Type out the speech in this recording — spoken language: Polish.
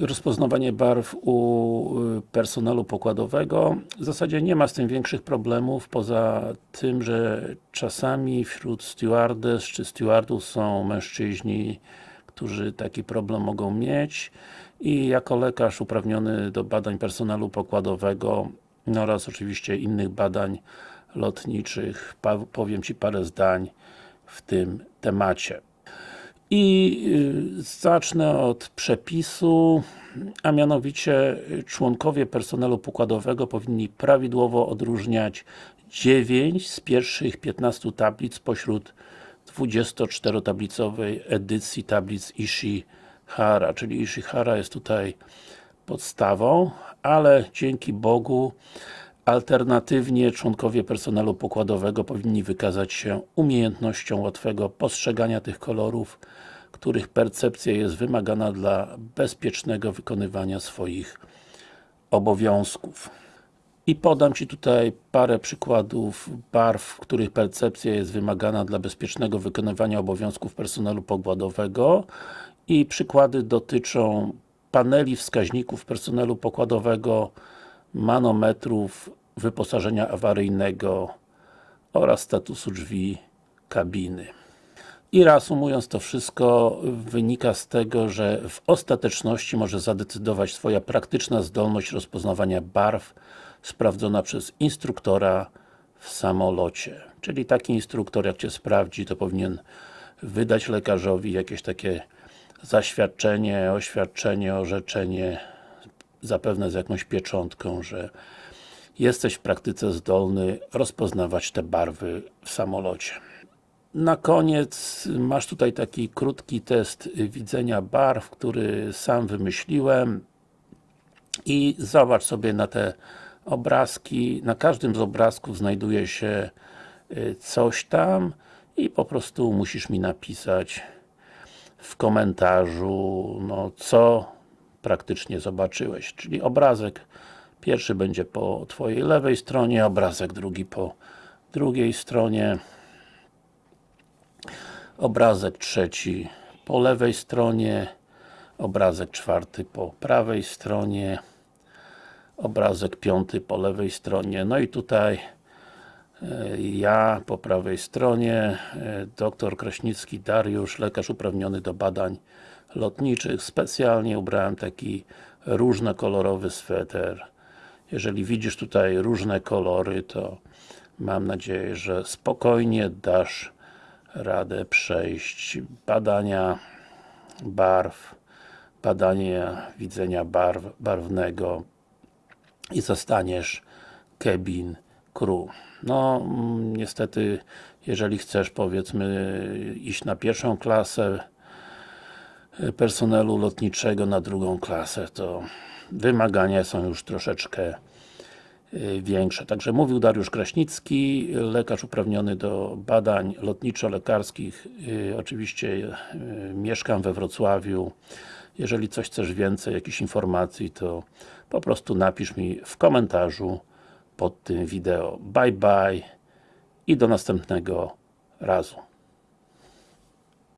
rozpoznawanie barw u y, personelu pokładowego. W zasadzie nie ma z tym większych problemów, poza tym, że czasami wśród stewardes czy stewardów są mężczyźni, którzy taki problem mogą mieć i jako lekarz uprawniony do badań personelu pokładowego no oraz oczywiście innych badań lotniczych powiem Ci parę zdań w tym temacie. I y, zacznę od przepisu, a mianowicie członkowie personelu pokładowego powinni prawidłowo odróżniać 9 z pierwszych 15 tablic pośród 24-tablicowej edycji tablic Ishihara, czyli Ishihara jest tutaj podstawą, ale dzięki Bogu Alternatywnie członkowie personelu pokładowego powinni wykazać się umiejętnością łatwego postrzegania tych kolorów, których percepcja jest wymagana dla bezpiecznego wykonywania swoich obowiązków. I podam Ci tutaj parę przykładów barw, których percepcja jest wymagana dla bezpiecznego wykonywania obowiązków personelu pokładowego i przykłady dotyczą paneli wskaźników personelu pokładowego, manometrów, wyposażenia awaryjnego oraz statusu drzwi kabiny. I reasumując to wszystko, wynika z tego, że w ostateczności może zadecydować Twoja praktyczna zdolność rozpoznawania barw sprawdzona przez instruktora w samolocie. Czyli taki instruktor, jak Cię sprawdzi, to powinien wydać lekarzowi jakieś takie zaświadczenie, oświadczenie, orzeczenie zapewne z jakąś pieczątką, że jesteś w praktyce zdolny rozpoznawać te barwy w samolocie. Na koniec masz tutaj taki krótki test widzenia barw, który sam wymyśliłem i zobacz sobie na te obrazki, na każdym z obrazków znajduje się y, coś tam i po prostu musisz mi napisać w komentarzu, no co praktycznie zobaczyłeś, czyli obrazek pierwszy będzie po Twojej lewej stronie, obrazek drugi po drugiej stronie. Obrazek trzeci po lewej stronie. Obrazek czwarty po prawej stronie. Obrazek piąty po lewej stronie, no i tutaj e, ja po prawej stronie, e, dr Kraśnicki Dariusz, lekarz uprawniony do badań lotniczych. Specjalnie ubrałem taki różnokolorowy sweter. Jeżeli widzisz tutaj różne kolory, to mam nadzieję, że spokojnie dasz radę przejść badania barw, badania widzenia barw, barwnego i zostaniesz cabin crew. No, mm, niestety, jeżeli chcesz, powiedzmy, iść na pierwszą klasę personelu lotniczego, na drugą klasę, to wymagania są już troszeczkę y, większe. Także mówił Dariusz Kraśnicki, lekarz uprawniony do badań lotniczo-lekarskich. Y, oczywiście y, mieszkam we Wrocławiu. Jeżeli coś chcesz więcej, jakichś informacji, to po prostu napisz mi w komentarzu pod tym wideo. Bye bye i do następnego razu.